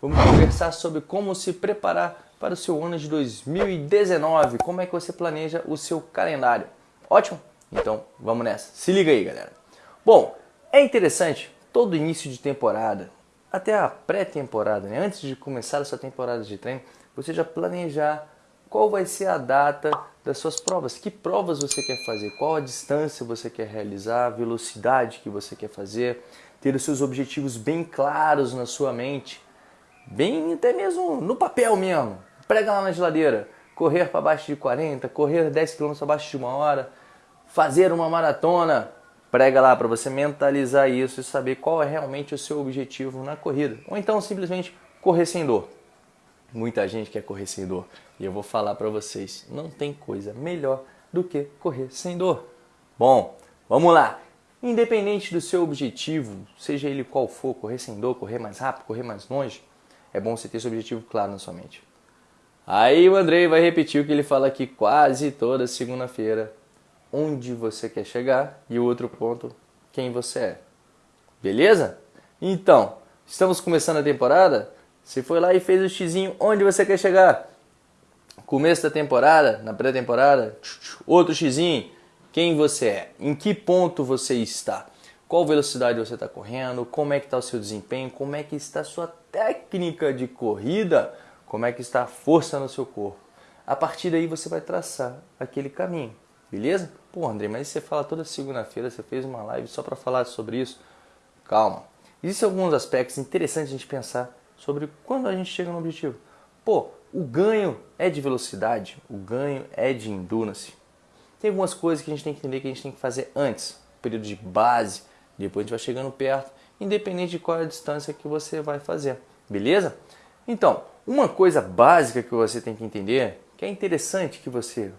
Vamos conversar sobre como se preparar para o seu ano de 2019, como é que você planeja o seu calendário. Ótimo? Então vamos nessa. Se liga aí, galera. Bom, é interessante todo início de temporada, até a pré-temporada, né? antes de começar a sua temporada de treino, você já planejar qual vai ser a data das suas provas, que provas você quer fazer, qual a distância você quer realizar, a velocidade que você quer fazer, ter os seus objetivos bem claros na sua mente, bem até mesmo no papel mesmo. Prega lá na geladeira, correr para baixo de 40, correr 10 km abaixo de uma hora, fazer uma maratona, prega lá para você mentalizar isso e saber qual é realmente o seu objetivo na corrida. Ou então simplesmente correr sem dor. Muita gente quer correr sem dor. E eu vou falar para vocês, não tem coisa melhor do que correr sem dor. Bom, vamos lá. Independente do seu objetivo, seja ele qual for, correr sem dor, correr mais rápido, correr mais longe, é bom você ter esse objetivo claro na sua mente. Aí o Andrei vai repetir o que ele fala aqui quase toda segunda-feira. Onde você quer chegar e o outro ponto, quem você é. Beleza? Então, estamos começando a temporada? Você foi lá e fez o xizinho, onde você quer chegar? Começo da temporada, na pré-temporada, outro xizinho, quem você é? Em que ponto você está? Qual velocidade você está correndo? Como é que está o seu desempenho? Como é que está a sua técnica de corrida? Como é que está a força no seu corpo? A partir daí você vai traçar aquele caminho, beleza? Pô, André, mas você fala toda segunda-feira, você fez uma live só para falar sobre isso? Calma. Existem alguns aspectos interessantes a gente pensar sobre quando a gente chega no objetivo. Pô, o ganho é de velocidade, o ganho é de endurance. Tem algumas coisas que a gente tem que entender que a gente tem que fazer antes, período de base, depois a gente vai chegando perto, independente de qual é a distância que você vai fazer, beleza? Então, uma coisa básica que você tem que entender, que é interessante que você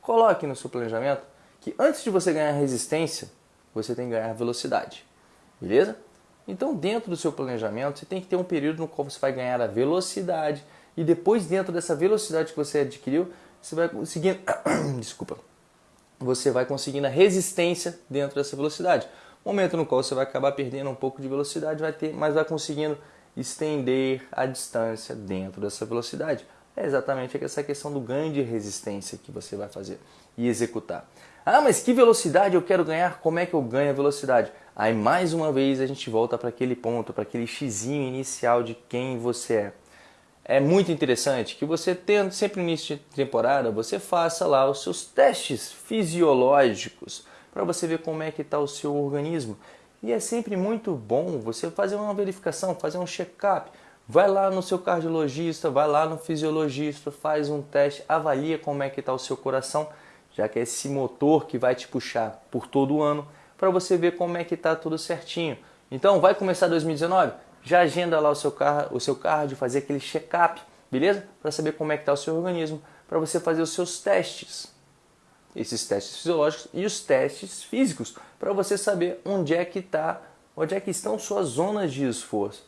coloque no seu planejamento, que antes de você ganhar resistência, você tem que ganhar velocidade, beleza? Então, dentro do seu planejamento, você tem que ter um período no qual você vai ganhar a velocidade e depois, dentro dessa velocidade que você adquiriu, você vai conseguindo, desculpa, você vai conseguindo a resistência dentro dessa velocidade. Momento no qual você vai acabar perdendo um pouco de velocidade, vai ter, mas vai conseguindo estender a distância dentro dessa velocidade. É exatamente essa questão do ganho de resistência que você vai fazer e executar. Ah, mas que velocidade eu quero ganhar? Como é que eu ganho a velocidade? Aí mais uma vez a gente volta para aquele ponto, para aquele xizinho inicial de quem você é. É muito interessante que você tendo sempre no início de temporada, você faça lá os seus testes fisiológicos para você ver como é que está o seu organismo. E é sempre muito bom você fazer uma verificação, fazer um check-up. Vai lá no seu cardiologista, vai lá no fisiologista, faz um teste, avalia como é que está o seu coração, já que é esse motor que vai te puxar por todo o ano para você ver como é que está tudo certinho. Então, vai começar 2019? Já agenda lá o seu, car o seu cardio, fazer aquele check-up, beleza? Para saber como é que está o seu organismo, para você fazer os seus testes. Esses testes fisiológicos e os testes físicos, para você saber onde é que está, onde é que estão suas zonas de esforço.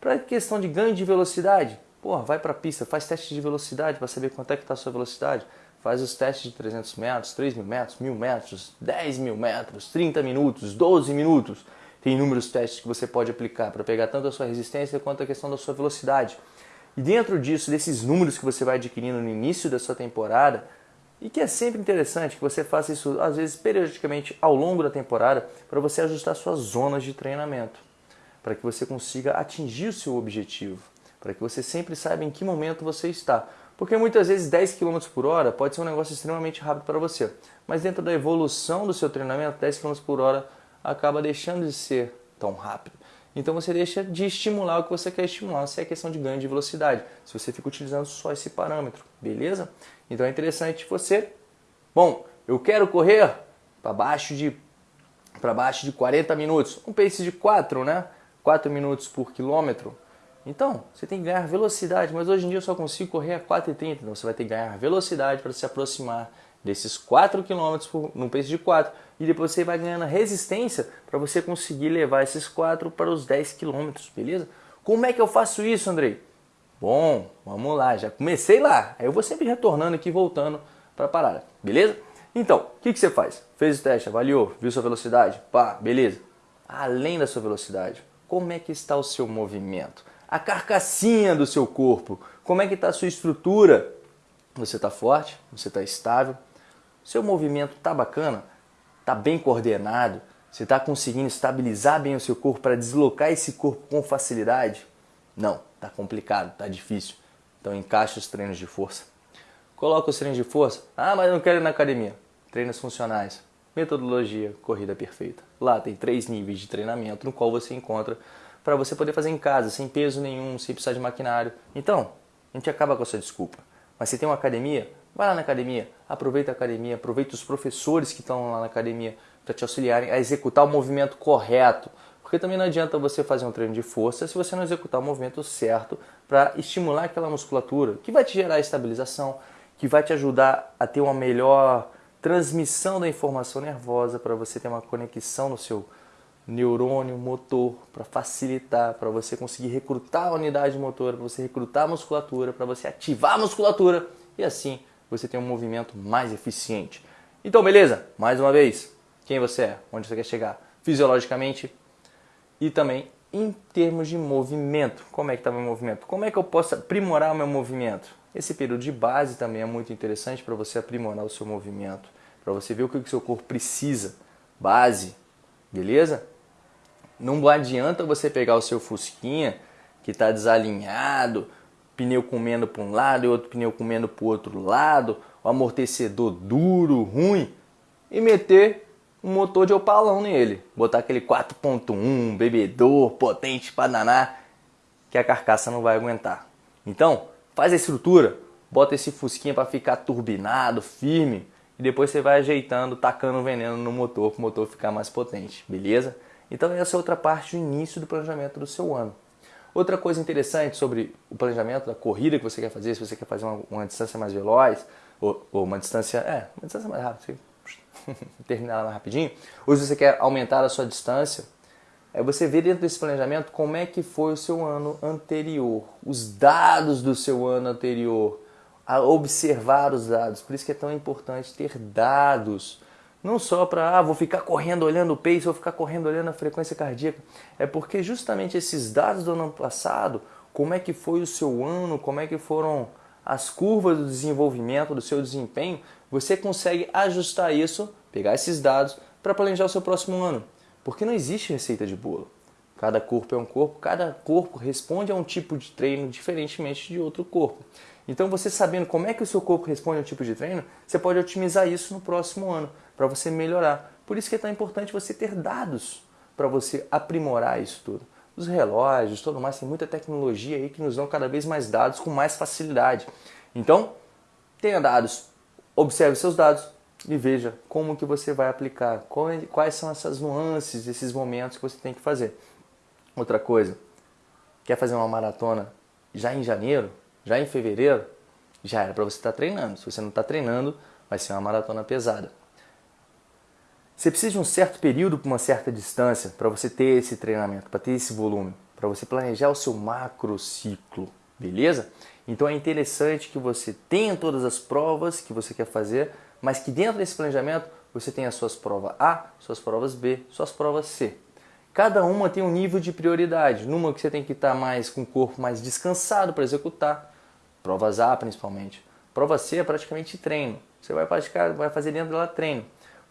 Para questão de ganho de velocidade, porra, vai para a pista, faz teste de velocidade para saber quanto é que está a sua velocidade faz os testes de 300 metros, 3 mil metros, 1000 metros, 10 mil metros, 30 minutos, 12 minutos. Tem inúmeros testes que você pode aplicar para pegar tanto a sua resistência quanto a questão da sua velocidade. E dentro disso, desses números que você vai adquirindo no início da sua temporada, e que é sempre interessante que você faça isso, às vezes, periodicamente ao longo da temporada, para você ajustar suas zonas de treinamento, para que você consiga atingir o seu objetivo, para que você sempre saiba em que momento você está. Porque muitas vezes 10 km por hora pode ser um negócio extremamente rápido para você. Mas dentro da evolução do seu treinamento, 10 km por hora acaba deixando de ser tão rápido. Então você deixa de estimular o que você quer estimular, se é questão de ganho de velocidade, se você fica utilizando só esse parâmetro, beleza? Então é interessante você, bom, eu quero correr para baixo de para baixo de 40 minutos, um pace de 4, né? 4 minutos por quilômetro. Então, você tem que ganhar velocidade, mas hoje em dia eu só consigo correr a 4,30. Então você vai ter que ganhar velocidade para se aproximar desses 4 km por, num pace de 4. E depois você vai ganhando resistência para você conseguir levar esses 4 para os 10 km, beleza? Como é que eu faço isso, Andrei? Bom, vamos lá, já comecei lá. Aí eu vou sempre retornando aqui, voltando para a parada, beleza? Então, o que, que você faz? Fez o teste, avaliou, viu sua velocidade? Pá, beleza. Além da sua velocidade, como é que está o seu movimento? a carcassinha do seu corpo. Como é que está a sua estrutura? Você está forte? Você está estável? Seu movimento está bacana? Está bem coordenado? Você está conseguindo estabilizar bem o seu corpo para deslocar esse corpo com facilidade? Não, está complicado, está difícil. Então encaixe os treinos de força. Coloca os treinos de força. Ah, mas eu não quero ir na academia. Treinos funcionais. Metodologia, corrida perfeita. Lá tem três níveis de treinamento no qual você encontra para você poder fazer em casa, sem peso nenhum, sem precisar de maquinário. Então, a gente acaba com essa desculpa. Mas você tem uma academia? Vai lá na academia, aproveita a academia, aproveita os professores que estão lá na academia para te auxiliarem a executar o movimento correto. Porque também não adianta você fazer um treino de força se você não executar o movimento certo para estimular aquela musculatura, que vai te gerar estabilização, que vai te ajudar a ter uma melhor transmissão da informação nervosa para você ter uma conexão no seu neurônio motor para facilitar, para você conseguir recrutar a unidade motora, para você recrutar a musculatura, para você ativar a musculatura e assim você ter um movimento mais eficiente. Então, beleza? Mais uma vez, quem você é, onde você quer chegar fisiologicamente e também em termos de movimento. Como é que está meu movimento? Como é que eu posso aprimorar o meu movimento? Esse período de base também é muito interessante para você aprimorar o seu movimento, para você ver o que o seu corpo precisa. Base, beleza? Não adianta você pegar o seu Fusquinha que está desalinhado, pneu comendo para um lado e outro pneu comendo para o outro lado, o amortecedor duro, ruim, e meter um motor de opalão nele. Botar aquele 4.1, bebedor, potente para danar, que a carcaça não vai aguentar. Então, faz a estrutura, bota esse fusquinha para ficar turbinado, firme, e depois você vai ajeitando, tacando veneno no motor para o motor ficar mais potente, beleza? Então essa é outra parte do início do planejamento do seu ano. Outra coisa interessante sobre o planejamento da corrida que você quer fazer, se você quer fazer uma, uma distância mais veloz, ou, ou, uma distância, é, uma distância mais rápida, você terminar mais rapidinho, ou se você quer aumentar a sua distância, é você ver dentro desse planejamento como é que foi o seu ano anterior, os dados do seu ano anterior, a observar os dados. Por isso que é tão importante ter dados não só para, ah, vou ficar correndo olhando o pace, vou ficar correndo olhando a frequência cardíaca. É porque justamente esses dados do ano passado, como é que foi o seu ano, como é que foram as curvas do desenvolvimento, do seu desempenho, você consegue ajustar isso, pegar esses dados para planejar o seu próximo ano. Porque não existe receita de bolo. Cada corpo é um corpo, cada corpo responde a um tipo de treino diferentemente de outro corpo. Então, você sabendo como é que o seu corpo responde a um tipo de treino, você pode otimizar isso no próximo ano, para você melhorar. Por isso que é tão importante você ter dados para você aprimorar isso tudo. Os relógios, tudo mais, tem muita tecnologia aí que nos dão cada vez mais dados com mais facilidade. Então, tenha dados, observe seus dados e veja como que você vai aplicar, quais são essas nuances, esses momentos que você tem que fazer. Outra coisa, quer fazer uma maratona já em janeiro? Já em fevereiro, já era para você estar tá treinando. Se você não está treinando, vai ser uma maratona pesada. Você precisa de um certo período para uma certa distância para você ter esse treinamento, para ter esse volume, para você planejar o seu macro ciclo, beleza? Então é interessante que você tenha todas as provas que você quer fazer, mas que dentro desse planejamento você tenha suas provas A, suas provas B, suas provas C. Cada uma tem um nível de prioridade. Numa que você tem que estar mais com o corpo mais descansado para executar, Provas A principalmente. Prova C é praticamente treino. Você vai praticar, vai fazer dentro dela treino.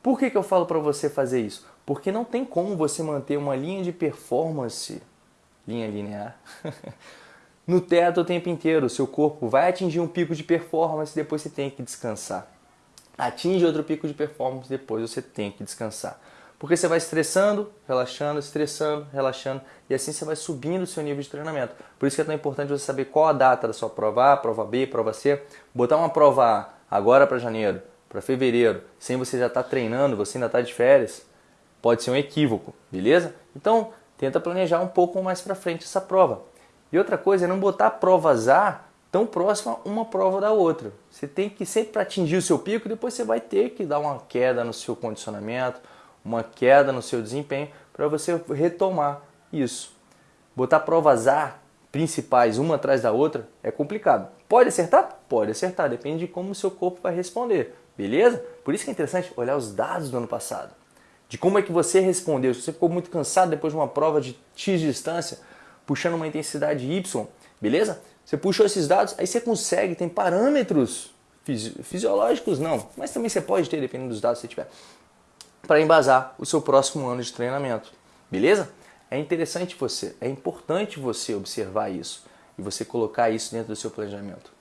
Por que, que eu falo para você fazer isso? Porque não tem como você manter uma linha de performance, linha linear, no teto o tempo inteiro. Seu corpo vai atingir um pico de performance, depois você tem que descansar. Atinge outro pico de performance, depois você tem que descansar. Porque você vai estressando, relaxando, estressando, relaxando, e assim você vai subindo o seu nível de treinamento. Por isso que é tão importante você saber qual a data da sua prova A, prova B, prova C. Botar uma prova A agora para janeiro, para fevereiro, sem você já estar tá treinando, você ainda está de férias, pode ser um equívoco, beleza? Então, tenta planejar um pouco mais para frente essa prova. E outra coisa é não botar provas A tão próxima uma prova da outra. Você tem que sempre atingir o seu pico, depois você vai ter que dar uma queda no seu condicionamento, uma queda no seu desempenho para você retomar isso. Botar provas A principais uma atrás da outra é complicado. Pode acertar? Pode acertar, depende de como o seu corpo vai responder, beleza? Por isso que é interessante olhar os dados do ano passado, de como é que você respondeu. Se você ficou muito cansado depois de uma prova de X distância, puxando uma intensidade Y, beleza? Você puxou esses dados, aí você consegue, tem parâmetros fisi fisiológicos não, mas também você pode ter, dependendo dos dados que você tiver, para embasar o seu próximo ano de treinamento, beleza? É interessante você, é importante você observar isso e você colocar isso dentro do seu planejamento.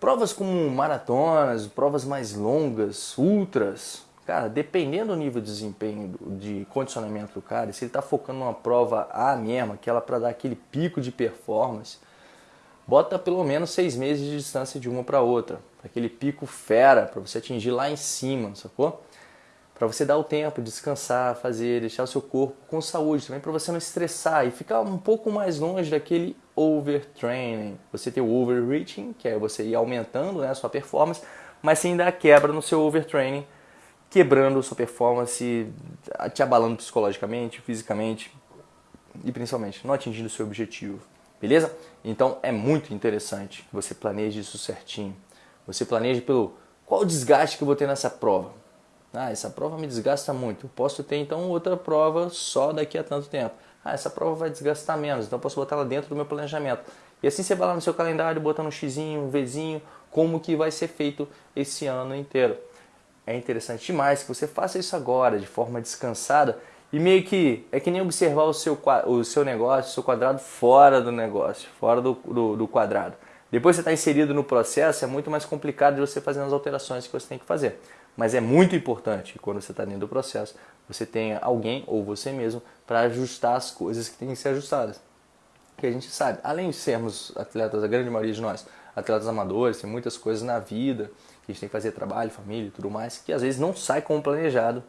Provas como maratonas, provas mais longas, ultras, cara, dependendo do nível de desempenho, de condicionamento do cara, se ele está focando numa prova A mesma, que ela para dar aquele pico de performance, bota pelo menos seis meses de distância de uma para outra, aquele pico fera, para você atingir lá em cima, sacou? Para você dar o tempo, descansar, fazer, deixar o seu corpo com saúde também, para você não estressar e ficar um pouco mais longe daquele overtraining. Você tem o overreaching, que é você ir aumentando né, a sua performance, mas sem dar quebra no seu overtraining, quebrando sua performance, te abalando psicologicamente, fisicamente e principalmente não atingindo o seu objetivo. Beleza? Então é muito interessante que você planeje isso certinho. Você planeje pelo qual desgaste que eu vou ter nessa prova ah, essa prova me desgasta muito. Eu posso ter então outra prova só daqui a tanto tempo. Ah, essa prova vai desgastar menos, então eu posso botar ela dentro do meu planejamento. E assim você vai lá no seu calendário, botando um xizinho, um Vzinho, como que vai ser feito esse ano inteiro. É interessante demais que você faça isso agora, de forma descansada, e meio que é que nem observar o seu, o seu negócio, o seu quadrado fora do negócio, fora do, do, do quadrado. Depois você está inserido no processo, é muito mais complicado de você fazer as alterações que você tem que fazer. Mas é muito importante quando você está dentro do processo, você tenha alguém ou você mesmo para ajustar as coisas que têm que ser ajustadas. Que a gente sabe, além de sermos atletas, a grande maioria de nós, atletas amadores, tem muitas coisas na vida que a gente tem que fazer trabalho, família e tudo mais, que às vezes não sai como planejado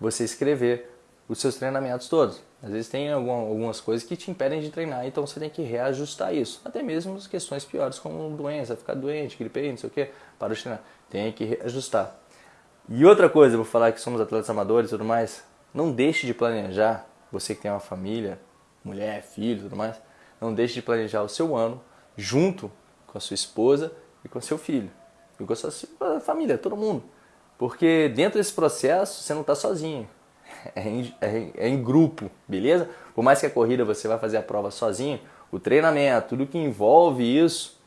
você escrever os seus treinamentos todos. Às vezes tem algumas coisas que te impedem de treinar, então você tem que reajustar isso. Até mesmo as questões piores, como doença, ficar doente, gripe, não sei o que, para de treinar. Tem que reajustar. E outra coisa, vou falar que somos atletas amadores e tudo mais, não deixe de planejar, você que tem uma família, mulher, filho tudo mais, não deixe de planejar o seu ano junto com a sua esposa e com o seu filho. E com a sua família, todo mundo. Porque dentro desse processo você não está sozinho. É em, é, é em, grupo, beleza? Por mais que a corrida você vai fazer a prova sozinho, o treinamento, tudo que envolve isso,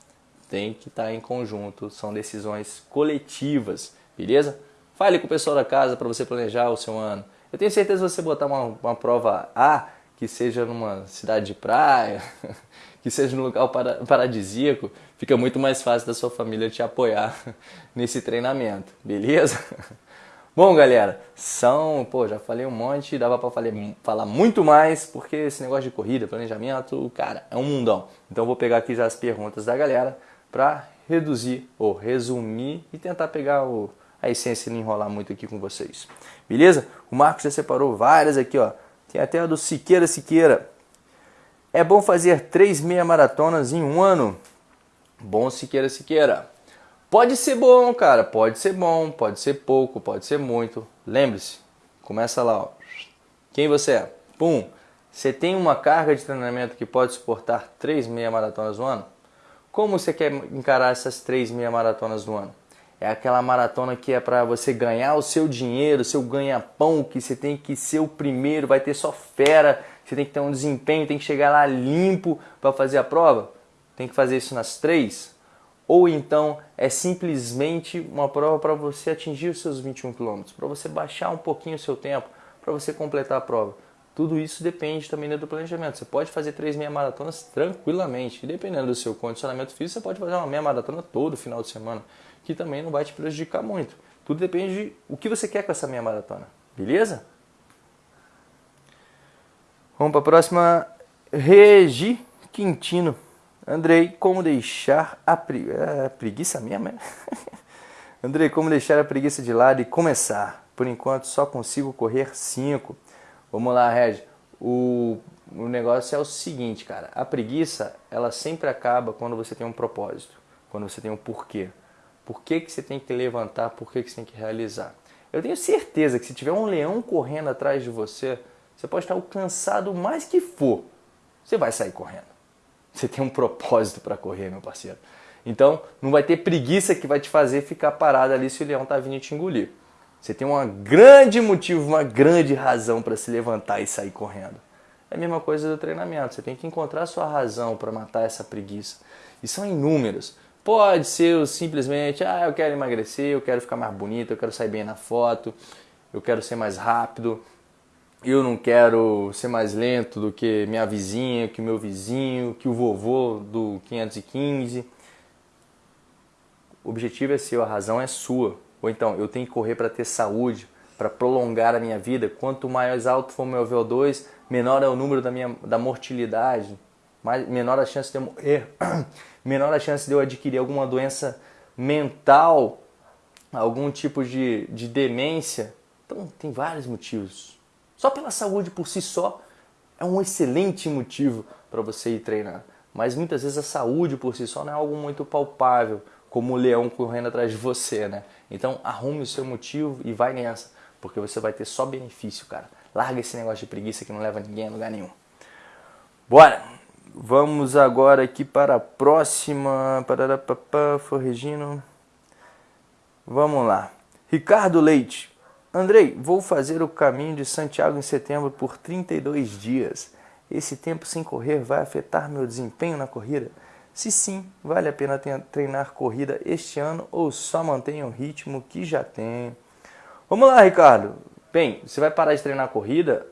tem que estar tá em conjunto. São decisões coletivas, beleza? Fale com o pessoal da casa para você planejar o seu ano. Eu tenho certeza que você botar uma, uma prova A, que seja numa cidade de praia, que seja num local para, paradisíaco, fica muito mais fácil da sua família te apoiar nesse treinamento, beleza? Bom, galera, são, pô, já falei um monte, dava para falar muito mais, porque esse negócio de corrida, planejamento, cara, é um mundão. Então vou pegar aqui já as perguntas da galera para reduzir ou resumir e tentar pegar o, a essência e não enrolar muito aqui com vocês. Beleza? O Marcos já separou várias aqui, ó. Tem até a do Siqueira Siqueira. É bom fazer três meia maratonas em um ano? Bom Siqueira Siqueira. Pode ser bom, cara. Pode ser bom, pode ser pouco, pode ser muito. Lembre-se, começa lá, ó. Quem você é? Pum. Você tem uma carga de treinamento que pode suportar três meia maratonas no ano? Como você quer encarar essas três meia maratonas no ano? É aquela maratona que é para você ganhar o seu dinheiro, o seu ganha-pão, que você tem que ser o primeiro, vai ter só fera, você tem que ter um desempenho, tem que chegar lá limpo para fazer a prova. Tem que fazer isso nas três? Ou então é simplesmente uma prova para você atingir os seus 21 km, para você baixar um pouquinho o seu tempo, para você completar a prova. Tudo isso depende também do planejamento. Você pode fazer três meia maratonas tranquilamente. E dependendo do seu condicionamento físico, você pode fazer uma meia maratona todo final de semana que também não vai te prejudicar muito. Tudo depende de o que você quer com essa meia maratona. Beleza? Vamos para a próxima. Regi Quintino. Andrei, como deixar a, pre... é, a preguiça mesmo? É? Andrei, como deixar a preguiça de lado e começar? Por enquanto só consigo correr 5. Vamos lá, Reg. O, o negócio é o seguinte, cara. A preguiça, ela sempre acaba quando você tem um propósito, quando você tem um porquê. Por que, que você tem que levantar? Por que, que você tem que realizar? Eu tenho certeza que se tiver um leão correndo atrás de você, você pode estar cansado mais que for. Você vai sair correndo. Você tem um propósito para correr, meu parceiro. Então, não vai ter preguiça que vai te fazer ficar parado ali se o leão está vindo te engolir. Você tem um grande motivo, uma grande razão para se levantar e sair correndo. É a mesma coisa do treinamento. Você tem que encontrar a sua razão para matar essa preguiça. E são inúmeros. Pode ser simplesmente, ah, eu quero emagrecer, eu quero ficar mais bonito, eu quero sair bem na foto, eu quero ser mais rápido, eu não quero ser mais lento do que minha vizinha, que meu vizinho, que o vovô do 515. O objetivo é seu, a razão é sua. Ou então, eu tenho que correr para ter saúde, para prolongar a minha vida. Quanto mais alto for meu VO2, menor é o número da minha da mortalidade, mais, menor a chance de eu morrer, menor a chance de eu adquirir alguma doença mental, algum tipo de, de demência. Então, tem vários motivos. Só pela saúde por si só é um excelente motivo para você ir treinar. Mas muitas vezes a saúde por si só não é algo muito palpável, como o leão correndo atrás de você, né? Então arrume o seu motivo e vai nessa, porque você vai ter só benefício, cara. Larga esse negócio de preguiça que não leva ninguém a lugar nenhum. Bora! Vamos agora aqui para a próxima. Pararapapá, Regino. Vamos lá. Ricardo Leite. Andrei, vou fazer o caminho de Santiago em setembro por 32 dias. Esse tempo sem correr vai afetar meu desempenho na corrida? Se sim, vale a pena treinar corrida este ano ou só mantenha o ritmo que já tem? Vamos lá, Ricardo. Bem, você vai parar de treinar corrida,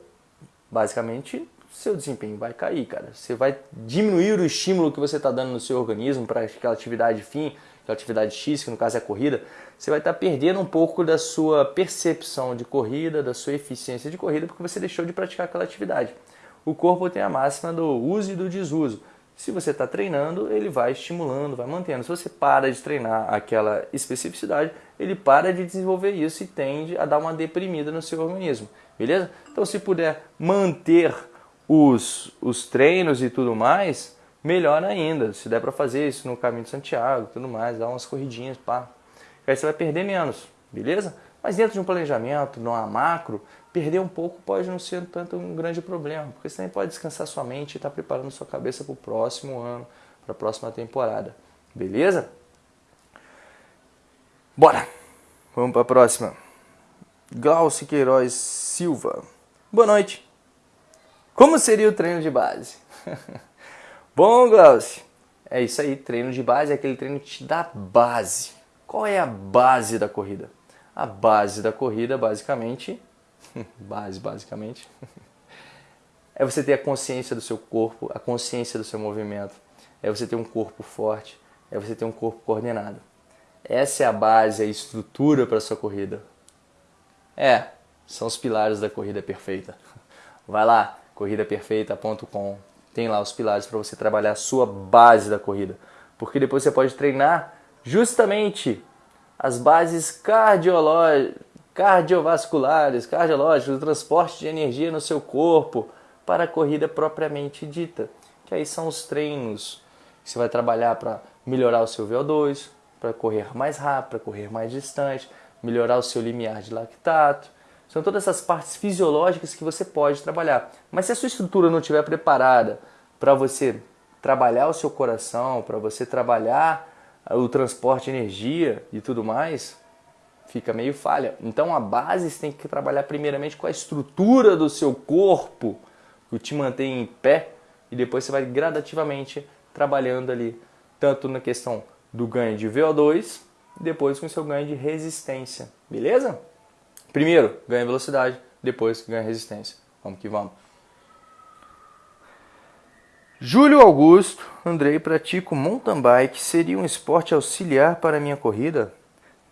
basicamente seu desempenho vai cair, cara. Você vai diminuir o estímulo que você está dando no seu organismo para aquela atividade fim, aquela atividade X, que no caso é a corrida. Você vai estar tá perdendo um pouco da sua percepção de corrida, da sua eficiência de corrida, porque você deixou de praticar aquela atividade. O corpo tem a máxima do uso e do desuso. Se você está treinando, ele vai estimulando, vai mantendo. Se você para de treinar aquela especificidade, ele para de desenvolver isso e tende a dar uma deprimida no seu organismo. Beleza? Então, se puder manter os, os treinos e tudo mais, melhor ainda. Se der para fazer isso no caminho de Santiago, tudo mais, dar umas corridinhas, pá. Aí você vai perder menos, beleza? Mas dentro de um planejamento, numa macro, perder um pouco pode não ser tanto um grande problema, porque você também pode descansar sua mente e estar tá preparando sua cabeça para o próximo ano, para a próxima temporada, beleza? Bora! Vamos para a próxima. Glaucio Queiroz Silva. Boa noite. Como seria o treino de base? Bom, Glaucio, é isso aí. Treino de base é aquele treino que te dá base. Qual é a base da corrida? A base da corrida, basicamente, base, basicamente, é você ter a consciência do seu corpo, a consciência do seu movimento. É você ter um corpo forte, é você ter um corpo coordenado. Essa é a base, a estrutura para sua corrida. É, são os pilares da corrida perfeita. Vai lá, corridaperfeita.com. Tem lá os pilares para você trabalhar a sua base da corrida. Porque depois você pode treinar justamente as bases cardiovasculares, cardiológicas, do transporte de energia no seu corpo para a corrida propriamente dita. Que aí são os treinos que você vai trabalhar para melhorar o seu VO2, para correr mais rápido, para correr mais distante, melhorar o seu limiar de lactato, são todas essas partes fisiológicas que você pode trabalhar. Mas se a sua estrutura não estiver preparada para você trabalhar o seu coração, para você trabalhar o transporte de energia e tudo mais, fica meio falha. Então a base você tem que trabalhar primeiramente com a estrutura do seu corpo, que te mantém em pé, e depois você vai gradativamente trabalhando ali, tanto na questão do ganho de VO2, e depois com o seu ganho de resistência. Beleza? Primeiro, ganha velocidade, depois ganha resistência. Vamos que vamos. Júlio Augusto, Andrei, pratico mountain bike. Seria um esporte auxiliar para a minha corrida?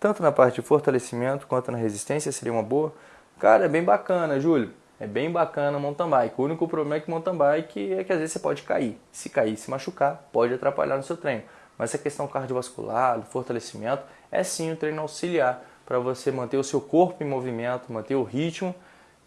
Tanto na parte de fortalecimento quanto na resistência seria uma boa? Cara, é bem bacana, Júlio. É bem bacana mountain bike. O único problema é que mountain bike é que às vezes você pode cair. Se cair, se machucar, pode atrapalhar no seu treino. Mas a questão cardiovascular, do fortalecimento, é sim um treino auxiliar para você manter o seu corpo em movimento, manter o ritmo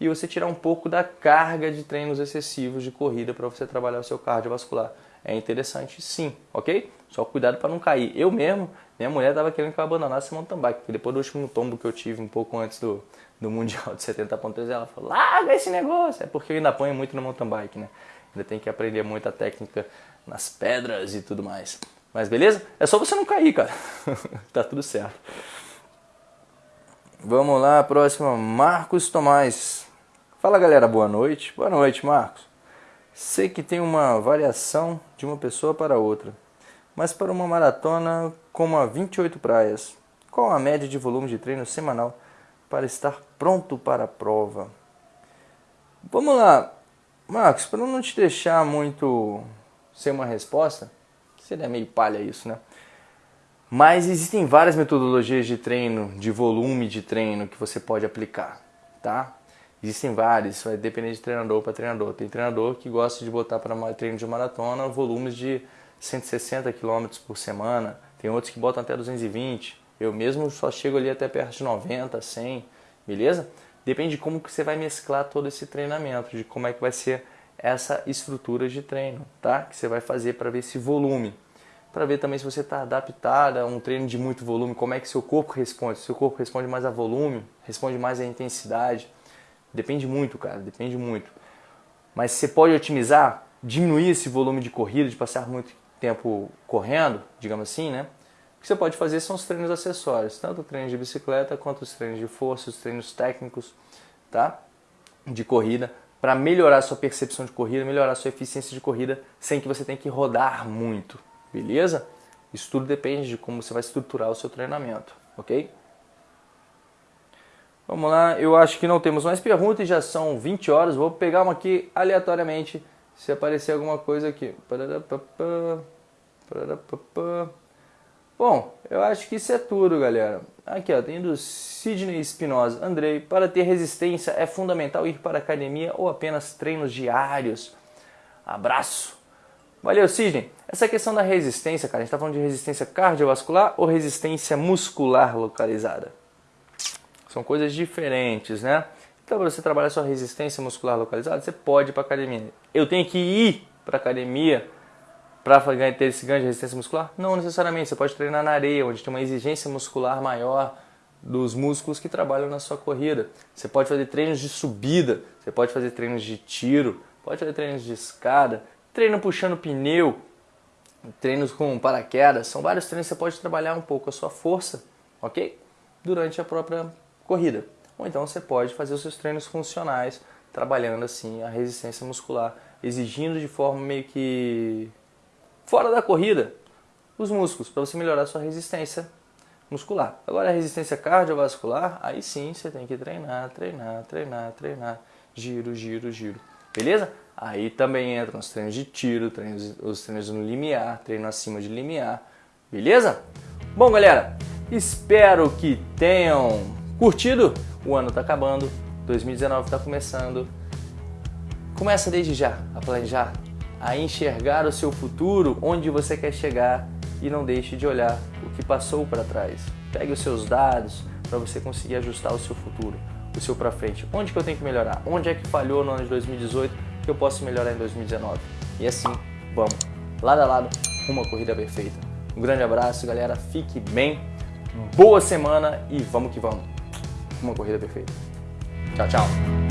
e você tirar um pouco da carga de treinos excessivos de corrida para você trabalhar o seu cardiovascular. É interessante sim, ok? Só cuidado para não cair. Eu mesmo, minha mulher estava querendo que eu abandonasse mountain bike, porque depois do último tombo que eu tive um pouco antes do, do Mundial de 70.3, ela falou, larga esse negócio! É porque eu ainda ponho muito no mountain bike, né? Ainda tem que aprender muita técnica nas pedras e tudo mais. Mas beleza? É só você não cair, cara. tá tudo certo. Vamos lá, próxima, Marcos Tomás. Fala galera, boa noite. Boa noite, Marcos. Sei que tem uma variação de uma pessoa para outra, mas para uma maratona como a 28 praias, qual a média de volume de treino semanal para estar pronto para a prova? Vamos lá, Marcos, para não te deixar muito sem uma resposta, seria meio palha isso, né? Mas existem várias metodologias de treino, de volume de treino que você pode aplicar, tá? Existem vários, vai depender de treinador para treinador. Tem treinador que gosta de botar para treino de maratona volumes de 160 km por semana, tem outros que botam até 220. Eu mesmo só chego ali até perto de 90, 100, beleza? Depende de como que você vai mesclar todo esse treinamento, de como é que vai ser essa estrutura de treino, tá? Que você vai fazer para ver esse volume para ver também se você está adaptado a um treino de muito volume, como é que seu corpo responde. Se seu corpo responde mais a volume, responde mais a intensidade. Depende muito, cara, depende muito. Mas você pode otimizar, diminuir esse volume de corrida, de passar muito tempo correndo, digamos assim, né? O que você pode fazer são os treinos acessórios, tanto o treino de bicicleta quanto os treinos de força, os treinos técnicos, tá? De corrida, para melhorar a sua percepção de corrida, melhorar a sua eficiência de corrida, sem que você tenha que rodar muito, beleza? Isso tudo depende de como você vai estruturar o seu treinamento, ok? Vamos lá, eu acho que não temos mais perguntas, já são 20 horas, vou pegar uma aqui aleatoriamente, se aparecer alguma coisa aqui. Bom, eu acho que isso é tudo, galera. Aqui, ó, tem do Sidney Espinosa. Andrei, para ter resistência é fundamental ir para academia ou apenas treinos diários? Abraço! Valeu, Sidney. Essa questão da resistência, cara, a gente está falando de resistência cardiovascular ou resistência muscular localizada? São coisas diferentes, né? Então, para você trabalhar sua resistência muscular localizada, você pode ir para academia. Eu tenho que ir para academia para ter esse ganho de resistência muscular? Não necessariamente. Você pode treinar na areia, onde tem uma exigência muscular maior dos músculos que trabalham na sua corrida. Você pode fazer treinos de subida, você pode fazer treinos de tiro, pode fazer treinos de escada, treino puxando pneu, treinos com paraquedas, são vários treinos que você pode trabalhar um pouco a sua força, ok? Durante a própria corrida. Ou então você pode fazer os seus treinos funcionais, trabalhando assim a resistência muscular, exigindo de forma meio que fora da corrida os músculos, para você melhorar a sua resistência muscular. Agora a resistência cardiovascular, aí sim você tem que treinar, treinar, treinar, treinar, giro, giro, giro. Beleza? Aí também entram os treinos de tiro, treinos, os treinos no limiar, treino acima de limiar. Beleza? Bom, galera, espero que tenham curtido. O ano está acabando, 2019 está começando. Começa desde já a planejar, a enxergar o seu futuro, onde você quer chegar e não deixe de olhar o que passou para trás. Pegue os seus dados para você conseguir ajustar o seu futuro o seu para frente. Onde que eu tenho que melhorar? Onde é que falhou no ano de 2018 que eu posso melhorar em 2019? E assim, vamos, lado a lado, uma corrida perfeita. Um grande abraço, galera. Fique bem. Boa semana e vamos que vamos. Uma corrida perfeita. Tchau, tchau.